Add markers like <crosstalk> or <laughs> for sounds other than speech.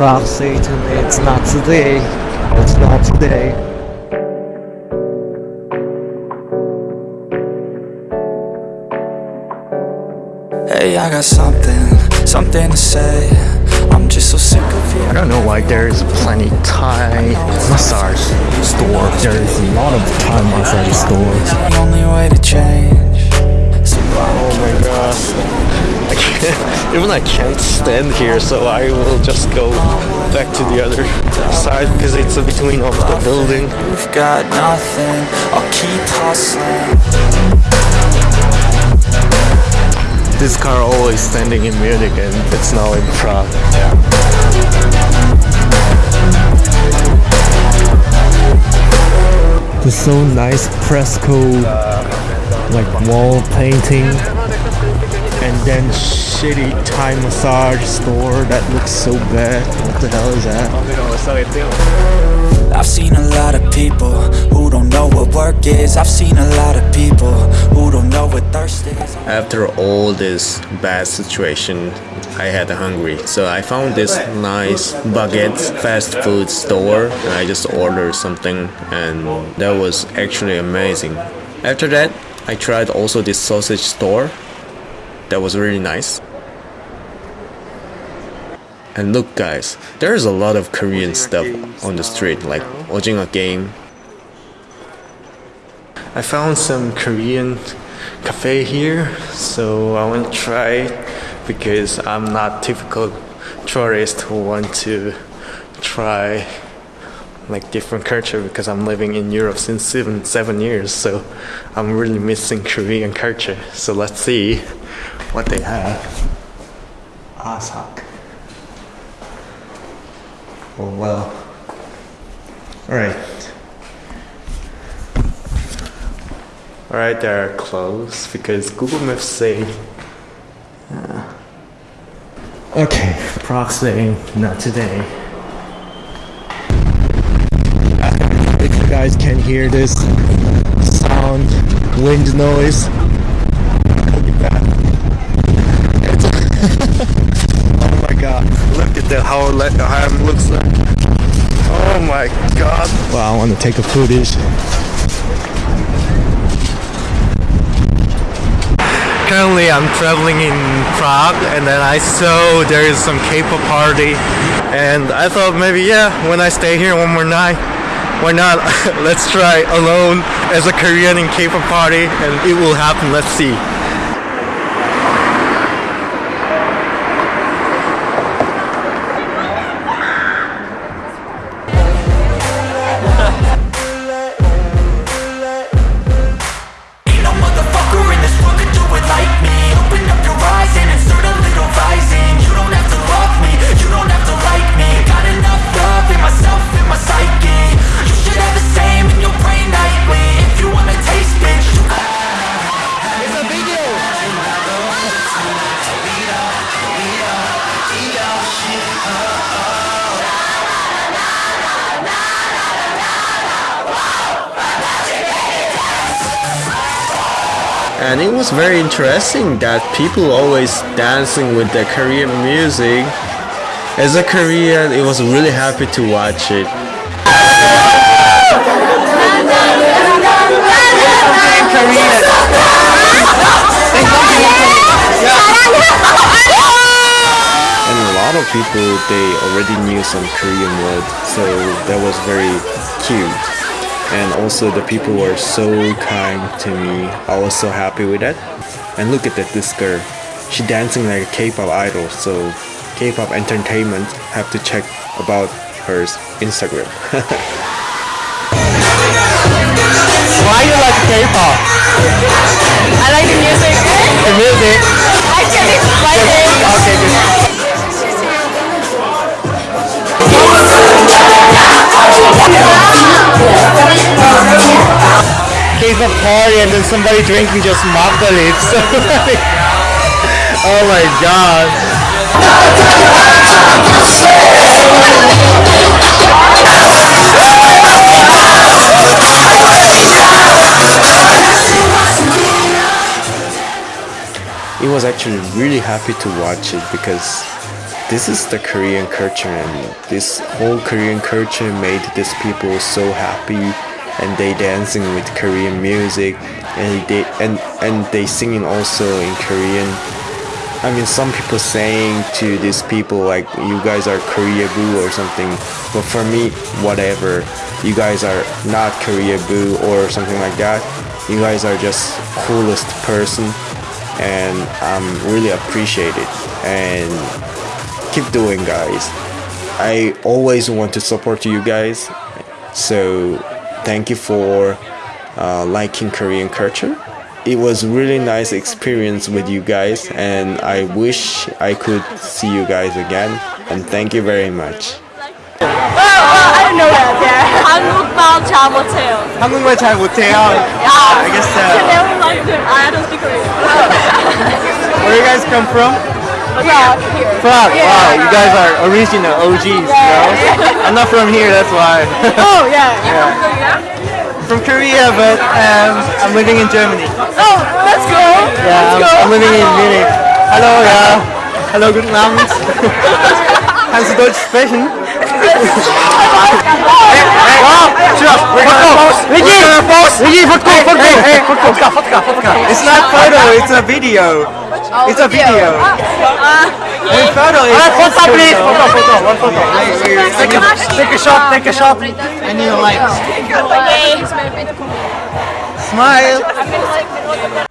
Prague say to me it's not today. It's not today. Hey, I got something, something to say. I'm just so sick of you. I don't know why there is plenty Thai massage store. There is a lot of Thai massage stores. The only way to change. Oh my god. I <laughs> can't, even I can't stand here, so I will just go back to the other side because it's between of the building. We've got nothing. I'll keep hustling. This car always standing in Munich and it's now in Prague. There's so nice fresco, like wall painting, and then shitty Thai massage store that looks so bad. What the hell is that? I've seen a lot of people who don't know what work is. I've seen a lot of people who don't know what thirst is. After all this bad situation, I had hungry. So I found this nice baguette fast food store and I just ordered something and that was actually amazing. After that, I tried also this sausage store. That was really nice. And look guys, there's a lot of Korean stuff on the street like Ojingeo game. I found some Korean cafe here, so I want to try because I'm not typical tourist who want to try like different culture because I'm living in Europe since seven seven years, so I'm really missing Korean culture. So let's see what they have. Asak. Oh well. Alright. Alright, they're closed because Google Maps say. Uh, okay, Prague saying not today. If you guys can hear this sound, wind noise. That, how, le- how it looks like. Oh my god. Well, I want to take a footage. Currently, I'm traveling in Prague, and then I saw there is some K-pop party, and I thought maybe yeah, when I stay here one more night, why not? <laughs> Let's try alone as a Korean in K-pop party, and it will happen. Let's see. And it was very interesting that people always dancing with the Korean music. As a Korean, it was really happy to watch it. And a lot of people, they already knew some Korean words, so that was very cute. And also the people were so kind to me. I was so happy with that. And look at that, this girl. She dancing like a K-pop idol, so K-pop entertainment have to check about her Instagram. <laughs> Why you like K-pop? I like the music. The music. I can explain it. Okay, good. Party and then somebody drinking just mock the lips. oh my god. It was actually really happy to watch it because this is the Korean culture, and this whole Korean culture made these people so happy, and they dancing with Korean music, and they and and they singing also in Korean. I mean, some people saying to these people like, "You guys are Koreaboo" or something. But for me, whatever. You guys are not Korea boo or something like that. You guys are just coolest person, and I'm really appreciate it. And keep doing, guys. I always want to support you guys. So thank you for uh, liking Korean culture. It was really nice experience with you guys, and I wish I could see you guys again. And thank you very much. I don't know that. Yeah. 한국말 잘 못해요. 한국말 잘 못해요. Yeah. 알겠어요. Never mind it. I don't speak Korean. Where you guys come from? Prague here. Prague. Yeah. Wow, you guys are original OGs, you know? I'm not from here, that's why. Oh yeah. <laughs> You're from Korea? but um, I'm living in Germany. Oh, let's go. Yeah, I'm, I'm living in Munich. Hallo, ja. Hallo, guten Abend. <laughs> Kannst du Deutsch sprechen? <laughs> It's not photo, it's a video. It's a video. Hey, photo is photo, please. Photo, photo, one photo. Take a, take a shot, take a shot. I need a light. Smile.